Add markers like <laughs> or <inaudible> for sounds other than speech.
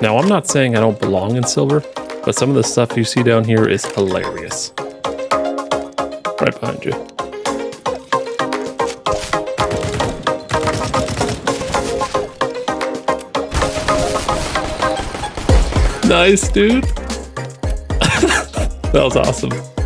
Now, I'm not saying I don't belong in silver, but some of the stuff you see down here is hilarious. Right behind you. Nice, dude. <laughs> that was awesome.